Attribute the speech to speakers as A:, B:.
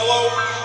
A: Hello?